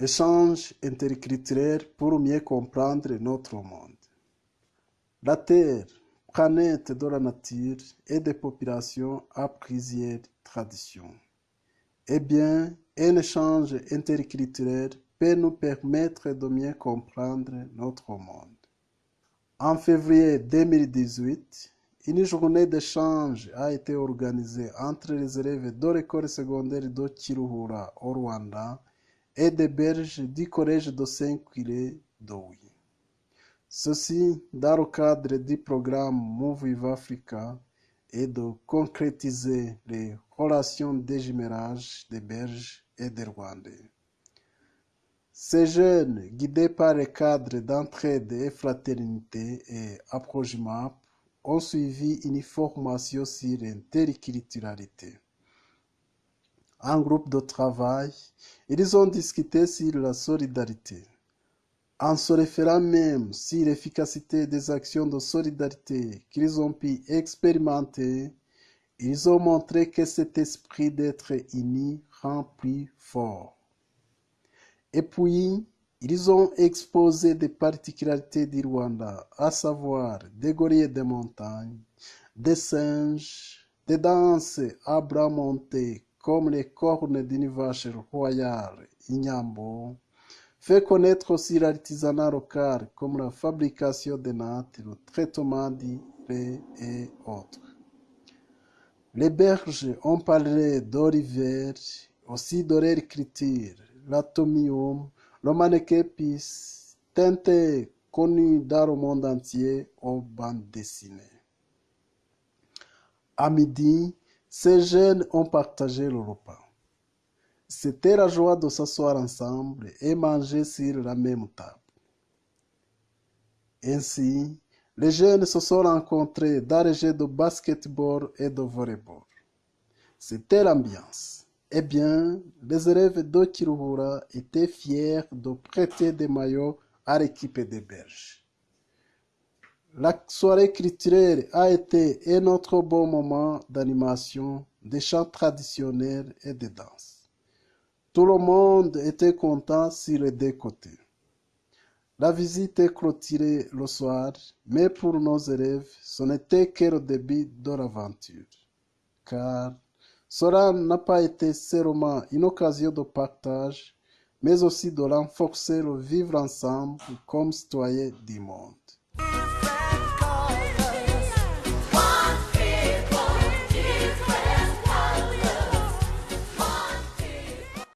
Échange interculturel pour mieux comprendre notre monde. La Terre, planète de la nature et des populations à plusieurs traditions. Eh bien, un échange interculturel peut nous permettre de mieux comprendre notre monde. En février 2018, une journée d'échange a été organisée entre les élèves de l'école secondaire de Kiruhura au Rwanda et des berges du collège de Saint-Quiré d'Ouy. Ceci dans le cadre du programme Move Africa et de concrétiser les relations de jumelage des Belges et des Rwandais. Ces jeunes, guidés par le cadre d'entraide et fraternité et approchement, ont suivi une formation sur l'interculturalité. En groupe de travail, ils ont discuté sur la solidarité. En se référant même sur l'efficacité des actions de solidarité qu'ils ont pu expérimenter, ils ont montré que cet esprit d'être unis rend plus fort. Et puis, ils ont exposé des particularités du Rwanda, à savoir des gorilles de montagne, des singes, des danses à bras montés comme les cornes d'une vache royale, Inyambo, fait connaître aussi l'artisanat local comme la fabrication des nattes, le traitement du lait et autres. Les berges ont parlé d'Oliver, aussi de l'atomium, le mannequin-pis, teinté connu dans le monde entier aux bandes dessinées. À midi, ces jeunes ont partagé le repas. C'était la joie de s'asseoir ensemble et manger sur la même table. Ainsi, les jeunes se sont rencontrés dans les jeux de basketball et de volleyball. C'était l'ambiance. Eh bien, les élèves de Kiruhura étaient fiers de prêter des maillots à l'équipe des Belges. La soirée culturelle a été un autre bon moment d'animation, de chants traditionnels et de danse. Tout le monde était content sur les deux côtés. La visite est clôturée le soir, mais pour nos élèves, ce n'était que le début de l'aventure. Car cela n'a pas été seulement une occasion de partage, mais aussi de renforcer le vivre ensemble comme citoyens du monde.